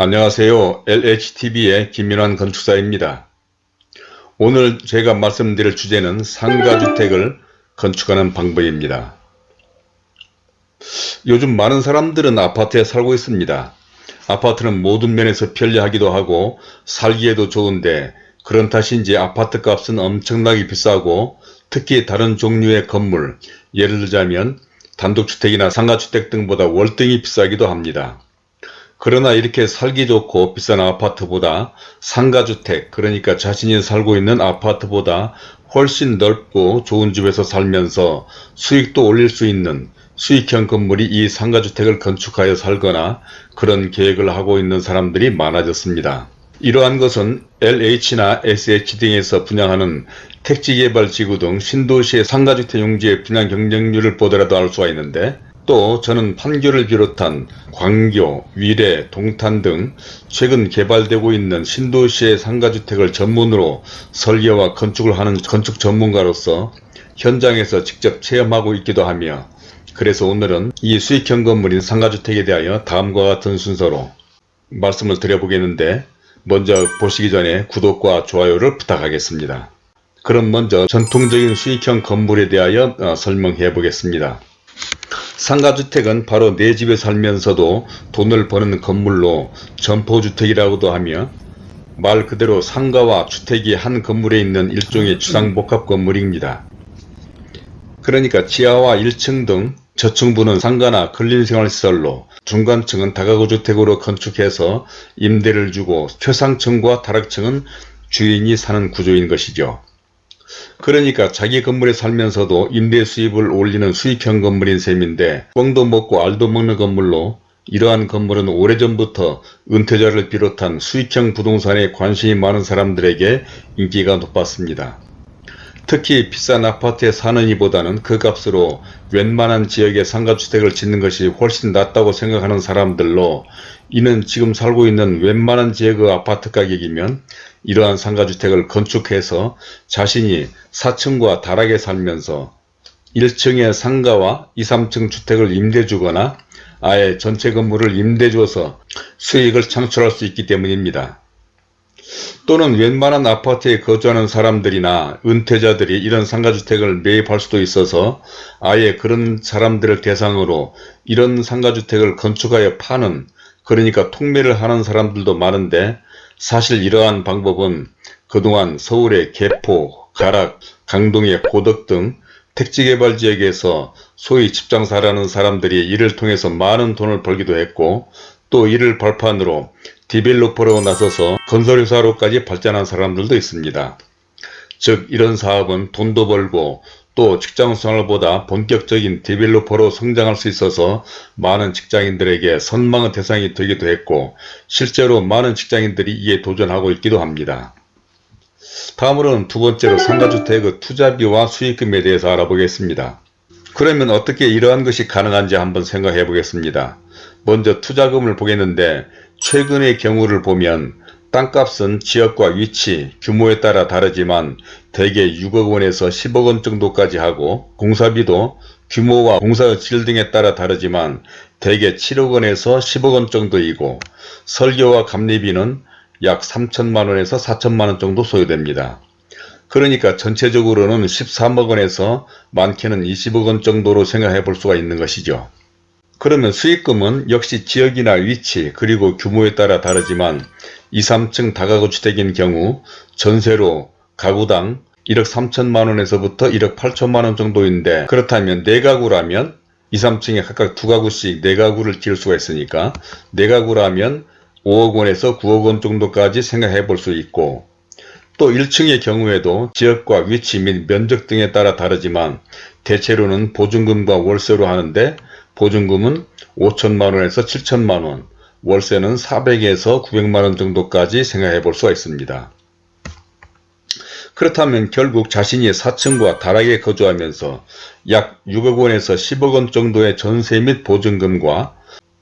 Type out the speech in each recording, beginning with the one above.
안녕하세요. LHTV의 김민환 건축사입니다. 오늘 제가 말씀드릴 주제는 상가주택을 건축하는 방법입니다. 요즘 많은 사람들은 아파트에 살고 있습니다. 아파트는 모든 면에서 편리하기도 하고 살기에도 좋은데 그런 탓인지 아파트 값은 엄청나게 비싸고 특히 다른 종류의 건물 예를 들자면 단독주택이나 상가주택 등보다 월등히 비싸기도 합니다. 그러나 이렇게 살기 좋고 비싼 아파트보다 상가주택 그러니까 자신이 살고 있는 아파트보다 훨씬 넓고 좋은 집에서 살면서 수익도 올릴 수 있는 수익형 건물이 이 상가주택을 건축하여 살거나 그런 계획을 하고 있는 사람들이 많아졌습니다. 이러한 것은 LH나 SH 등에서 분양하는 택지개발지구 등 신도시의 상가주택 용지의 분양 경쟁률을 보더라도 알 수가 있는데 또 저는 판교를 비롯한 광교, 위례, 동탄 등 최근 개발되고 있는 신도시의 상가주택을 전문으로 설계와 건축을 하는 건축 전문가로서 현장에서 직접 체험하고 있기도 하며 그래서 오늘은 이 수익형 건물인 상가주택에 대하여 다음과 같은 순서로 말씀을 드려보겠는데 먼저 보시기 전에 구독과 좋아요를 부탁하겠습니다. 그럼 먼저 전통적인 수익형 건물에 대하여 어, 설명해 보겠습니다. 상가주택은 바로 내 집에 살면서도 돈을 버는 건물로 점포주택이라고도 하며 말 그대로 상가와 주택이 한 건물에 있는 일종의 주상복합 건물입니다. 그러니까 지하와 1층 등 저층부는 상가나 근린생활시설로 중간층은 다가구주택으로 건축해서 임대를 주고 최상층과 다락층은 주인이 사는 구조인 것이죠. 그러니까 자기 건물에 살면서도 임대 수입을 올리는 수익형 건물인 셈인데 뻥도 먹고 알도 먹는 건물로 이러한 건물은 오래전부터 은퇴자를 비롯한 수익형 부동산에 관심이 많은 사람들에게 인기가 높았습니다. 특히 비싼 아파트에 사는 이보다는 그 값으로 웬만한 지역에 상가주택을 짓는 것이 훨씬 낫다고 생각하는 사람들로 이는 지금 살고 있는 웬만한 지역의 아파트 가격이면 이러한 상가주택을 건축해서 자신이 4층과 다락에 살면서 1층의 상가와 2, 3층 주택을 임대 주거나 아예 전체 건물을 임대 줘서 수익을 창출할 수 있기 때문입니다. 또는 웬만한 아파트에 거주하는 사람들이나 은퇴자들이 이런 상가주택을 매입할 수도 있어서 아예 그런 사람들을 대상으로 이런 상가주택을 건축하여 파는 그러니까 통매를 하는 사람들도 많은데 사실 이러한 방법은 그동안 서울의 개포, 가락, 강동의 고덕 등 택지개발 지역에서 소위 집장사라는 사람들이 이를 통해서 많은 돈을 벌기도 했고 또 이를 발판으로 디벨로퍼로 나서서 건설회사로까지 발전한 사람들도 있습니다. 즉 이런 사업은 돈도 벌고 또 직장생활보다 본격적인 디벨로퍼로 성장할 수 있어서 많은 직장인들에게 선망의 대상이 되기도 했고 실제로 많은 직장인들이 이에 도전하고 있기도 합니다. 다음으로는 두 번째로 상가주택의 투자비와 수익금에 대해서 알아보겠습니다. 그러면 어떻게 이러한 것이 가능한지 한번 생각해 보겠습니다. 먼저 투자금을 보겠는데 최근의 경우를 보면 땅값은 지역과 위치, 규모에 따라 다르지만 대개 6억 원에서 10억 원 정도까지 하고 공사비도 규모와 공사의 질 등에 따라 다르지만 대개 7억 원에서 10억 원 정도이고 설계와 감리비는 약 3천만 원에서 4천만 원 정도 소요됩니다. 그러니까 전체적으로는 13억 원에서 많게는 20억 원 정도로 생각해 볼 수가 있는 것이죠. 그러면 수익금은 역시 지역이나 위치 그리고 규모에 따라 다르지만 2, 3층 다가구 주택인 경우 전세로 가구당 1억 3천만원에서부터 1억 8천만원 정도인데 그렇다면 4가구라면 2, 3층에 각각 2가구씩 4가구를 지을 수가 있으니까 4가구라면 5억 원에서 9억 원 정도까지 생각해 볼 수 있고 또 1층의 경우에도 지역과 위치 및 면적 등에 따라 다르지만 대체로는 보증금과 월세로 하는데 보증금은 5천만원에서 7천만원, 월세는 400에서 900만원 정도까지 생각해 볼 수가 있습니다. 그렇다면 결국 자신이 4층과 다락에 거주하면서 약 6억 원에서 10억 원 정도의 전세 및 보증금과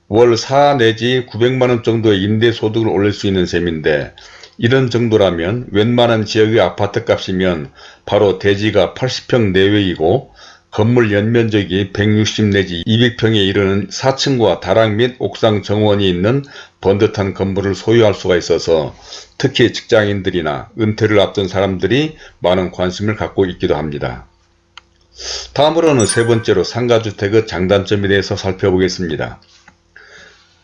월 4 내지 900만원 정도의 임대소득을 올릴 수 있는 셈인데 이런 정도라면 웬만한 지역의 아파트 값이면 바로 대지가 80평 내외이고 건물 연면적이 160 내지 200평에 이르는 4층과 다락 및 옥상 정원이 있는 번듯한 건물을 소유할 수가 있어서 특히 직장인들이나 은퇴를 앞둔 사람들이 많은 관심을 갖고 있기도 합니다. 다음으로는 세 번째로 상가주택의 장단점에 대해서 살펴보겠습니다.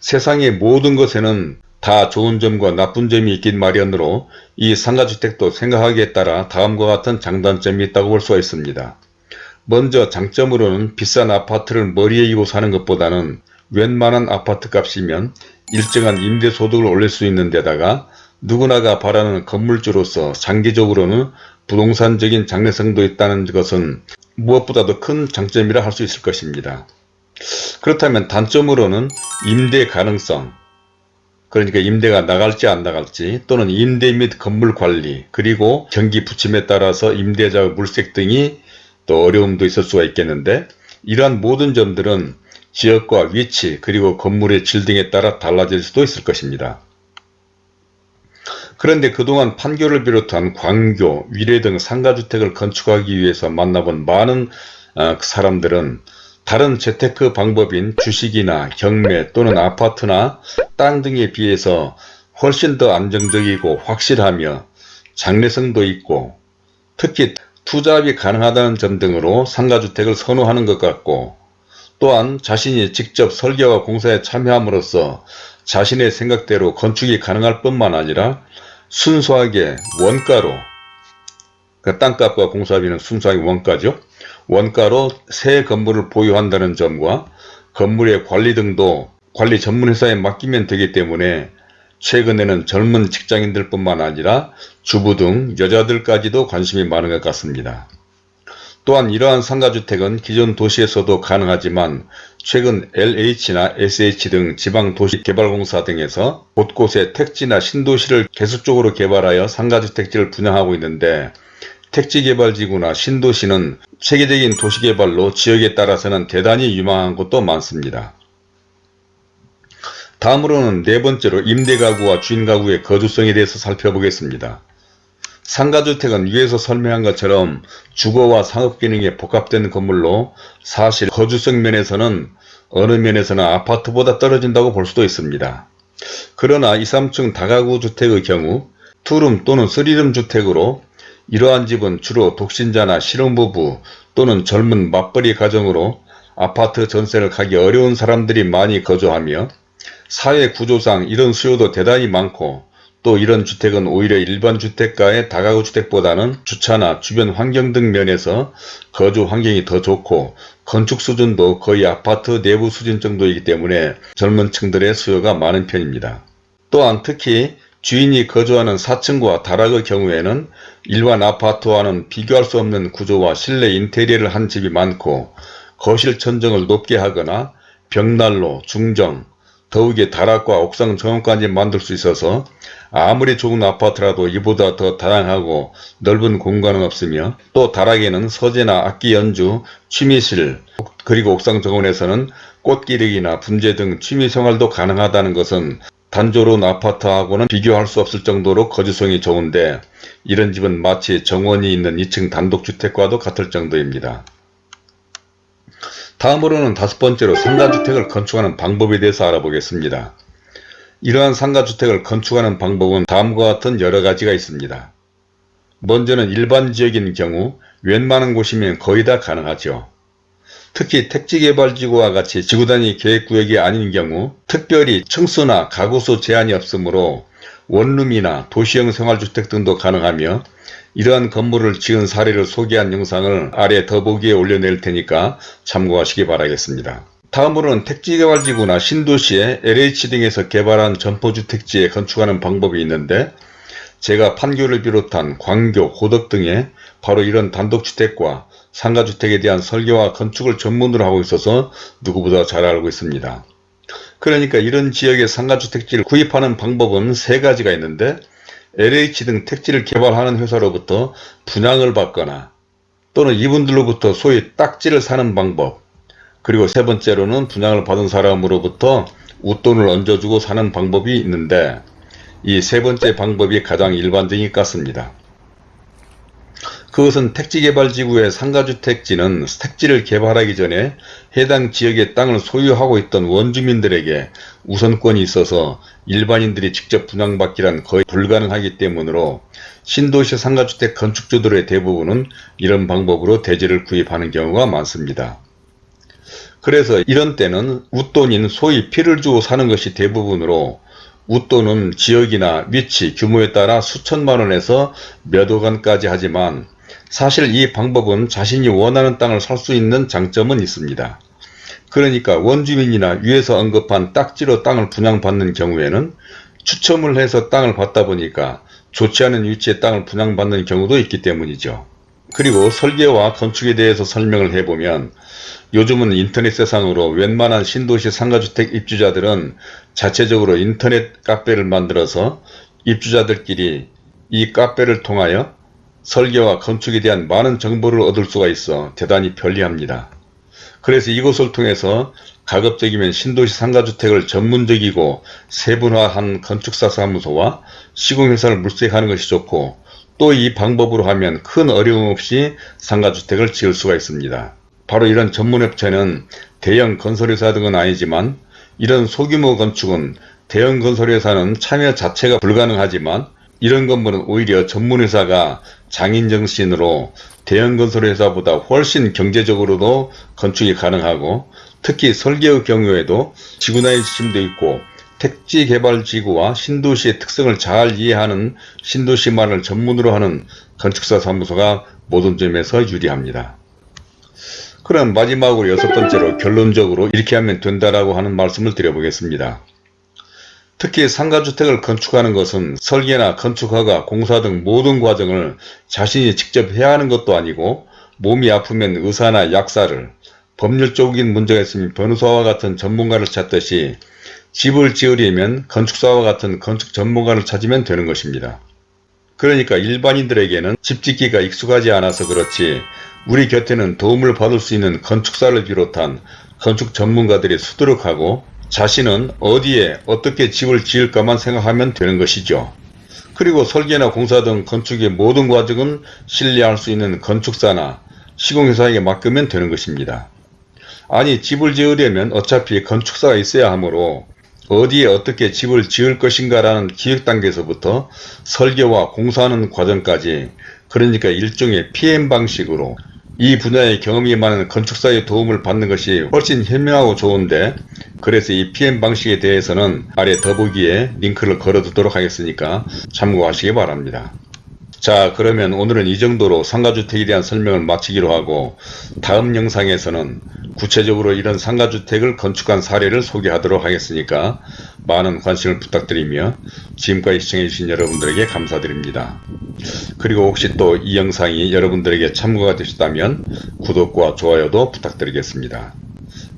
세상의 모든 것에는 다 좋은 점과 나쁜 점이 있긴 마련으로 이 상가주택도 생각하기에 따라 다음과 같은 장단점이 있다고 볼 수가 있습니다. 먼저 장점으로는 비싼 아파트를 머리에 이고 사는 것보다는 웬만한 아파트 값이면 일정한 임대소득을 올릴 수 있는 데다가 누구나가 바라는 건물주로서 장기적으로는 부동산적인 장래성도 있다는 것은 무엇보다도 큰 장점이라 할 수 있을 것입니다. 그렇다면 단점으로는 임대 가능성, 그러니까 임대가 나갈지 안 나갈지 또는 임대 및 건물 관리 그리고 경기 부침에 따라서 임대자의 물색 등이 또 어려움도 있을 수가 있겠는데 이러한 모든 점들은 지역과 위치 그리고 건물의 질 등에 따라 달라질 수도 있을 것입니다. 그런데 그동안 판교를 비롯한 광교, 위례 등 상가주택을 건축하기 위해서 만나본 많은 어, 사람들은 다른 재테크 방법인 주식이나 경매 또는 아파트나 땅 등에 비해서 훨씬 더 안정적이고 확실하며 장래성도 있고 특히 투자합이 가능하다는 점 등으로 상가주택을 선호하는 것 같고 또한 자신이 직접 설계와 공사에 참여함으로써 자신의 생각대로 건축이 가능할 뿐만 아니라 순수하게 원가로 그 땅값과 공사비는 순수하게 원가죠. 원가로 새 건물을 보유한다는 점과 건물의 관리 등도 관리 전문회사에 맡기면 되기 때문에 최근에는 젊은 직장인들 뿐만 아니라 주부 등 여자들까지도 관심이 많은 것 같습니다. 또한 이러한 상가주택은 기존 도시에서도 가능하지만 최근 LH나 SH 등 지방도시개발공사 등에서 곳곳에 택지나 신도시를 계속적으로 개발하여 상가주택지를 분양하고 있는데 택지개발지구나 신도시는 세계적인 도시개발로 지역에 따라서는 대단히 유망한 곳도 많습니다. 다음으로는 네 번째로 임대가구와 주인가구의 거주성에 대해서 살펴보겠습니다. 상가주택은 위에서 설명한 것처럼 주거와 상업기능이 복합된 건물로 사실 거주성 면에서는 어느 면에서는 아파트보다 떨어진다고 볼 수도 있습니다. 그러나 2, 3층 다가구 주택의 경우 투룸 또는 쓰리룸 주택으로 이러한 집은 주로 독신자나 실혼부부 또는 젊은 맞벌이 가정으로 아파트 전세를 가기 어려운 사람들이 많이 거주하며 사회 구조상 이런 수요도 대단히 많고 또 이런 주택은 오히려 일반 주택가의 다가구 주택보다는 주차나 주변 환경 등 면에서 거주 환경이 더 좋고 건축 수준도 거의 아파트 내부 수준 정도이기 때문에 젊은 층들의 수요가 많은 편입니다. 또한 특히 주인이 거주하는 4층과 다락의 경우에는 일반 아파트와는 비교할 수 없는 구조와 실내 인테리어를 한 집이 많고 거실 천정을 높게 하거나 벽난로, 중정, 더욱이 다락과 옥상 정원까지 만들 수 있어서 아무리 좋은 아파트라도 이보다 더 다양하고 넓은 공간은 없으며 또 다락에는 서재나 악기 연주, 취미실 그리고 옥상 정원에서는 꽃기르기나 분재 등 취미생활도 가능하다는 것은 단조로운 아파트하고는 비교할 수 없을 정도로 거주성이 좋은데 이런 집은 마치 정원이 있는 2층 단독주택과도 같을 정도입니다. 다음으로는 다섯 번째로 상가주택을 건축하는 방법에 대해서 알아보겠습니다. 이러한 상가주택을 건축하는 방법은 다음과 같은 여러가지가 있습니다. 먼저는 일반 지역인 경우 웬만한 곳이면 거의 다 가능하죠. 특히 택지개발지구와 같이 지구단위 계획구역이 아닌 경우 특별히 층수나 가구수 제한이 없으므로 원룸이나 도시형 생활주택 등도 가능하며 이러한 건물을 지은 사례를 소개한 영상을 아래 더보기에 올려낼 테니까 참고하시기 바라겠습니다. 다음으로는 택지개발지구나 신도시에 LH 등에서 개발한 점포주택지에 건축하는 방법이 있는데 제가 판교를 비롯한 광교, 고덕 등에 바로 이런 단독주택과 상가주택에 대한 설계와 건축을 전문으로 하고 있어서 누구보다 잘 알고 있습니다. 그러니까 이런 지역의 상가주택지를 구입하는 방법은 세 가지가 있는데 LH 등 택지를 개발하는 회사로부터 분양을 받거나 또는 이분들로부터 소위 딱지를 사는 방법 그리고 세 번째로는 분양을 받은 사람으로부터 웃돈을 얹어주고 사는 방법이 있는데 이 세 번째 방법이 가장 일반적인 것 같습니다. 그것은 택지개발지구의 상가주택지는 택지를 개발하기 전에 해당 지역의 땅을 소유하고 있던 원주민들에게 우선권이 있어서 일반인들이 직접 분양받기란 거의 불가능하기 때문으로 신도시 상가주택 건축주들의 대부분은 이런 방법으로 대지를 구입하는 경우가 많습니다. 그래서 이런 때는 웃돈인 소위 피를 주고 사는 것이 대부분으로 웃돈은 지역이나 위치, 규모에 따라 수천만 원에서 몇 억 원까지 하지만 사실 이 방법은 자신이 원하는 땅을 살 수 있는 장점은 있습니다. 그러니까 원주민이나 위에서 언급한 딱지로 땅을 분양받는 경우에는 추첨을 해서 땅을 받다 보니까 좋지 않은 위치에 땅을 분양받는 경우도 있기 때문이죠. 그리고 설계와 건축에 대해서 설명을 해보면 요즘은 인터넷 세상으로 웬만한 신도시 상가주택 입주자들은 자체적으로 인터넷 카페를 만들어서 입주자들끼리 이 카페를 통하여 설계와 건축에 대한 많은 정보를 얻을 수가 있어 대단히 편리합니다. 그래서 이것을 통해서 가급적이면 신도시 상가주택을 전문적이고 세분화한 건축사 사무소와 시공회사를 물색하는 것이 좋고 또 이 방법으로 하면 큰 어려움 없이 상가주택을 지을 수가 있습니다. 바로 이런 전문업체는 대형 건설회사 등은 아니지만 이런 소규모 건축은 대형 건설회사는 참여 자체가 불가능하지만 이런 건물은 오히려 전문회사가 장인정신으로 대형 건설회사보다 훨씬 경제적으로도 건축이 가능하고 특히 설계의 경우에도 지구나의 지침도 있고 택지개발지구와 신도시의 특성을 잘 이해하는 신도시만을 전문으로 하는 건축사 사무소가 모든 점에서 유리합니다. 그럼 마지막으로 여섯 번째로 결론적으로 이렇게 하면 된다라고 하는 말씀을 드려보겠습니다. 특히 상가주택을 건축하는 것은 설계나 건축허가, 공사 등 모든 과정을 자신이 직접 해야 하는 것도 아니고 몸이 아프면 의사나 약사를, 법률적인 문제가 있으면 변호사와 같은 전문가를 찾듯이 집을 지으려면 건축사와 같은 건축 전문가를 찾으면 되는 것입니다. 그러니까 일반인들에게는 집 짓기가 익숙하지 않아서 그렇지 우리 곁에는 도움을 받을 수 있는 건축사를 비롯한 건축 전문가들이 수두룩하고 자신은 어디에 어떻게 집을 지을까만 생각하면 되는 것이죠. 그리고 설계나 공사 등 건축의 모든 과정은 신뢰할 수 있는 건축사나 시공회사에게 맡기면 되는 것입니다. 아니 집을 지으려면 어차피 건축사가 있어야 하므로 어디에 어떻게 집을 지을 것인가 라는 기획 단계에서부터 설계와 공사하는 과정까지 그러니까 일종의 PM 방식으로 이 분야의 경험이 많은 건축사의 도움을 받는 것이 훨씬 현명하고 좋은데 그래서 이 PM 방식에 대해서는 아래 더보기에 링크를 걸어두도록 하겠으니까 참고하시기 바랍니다. 자 그러면 오늘은 이 정도로 상가주택에 대한 설명을 마치기로 하고 다음 영상에서는 구체적으로 이런 상가주택을 건축한 사례를 소개하도록 하겠으니까 많은 관심을 부탁드리며 지금까지 시청해주신 여러분들에게 감사드립니다. 그리고 혹시 또 이 영상이 여러분들에게 참고가 되셨다면 구독과 좋아요도 부탁드리겠습니다.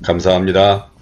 감사합니다.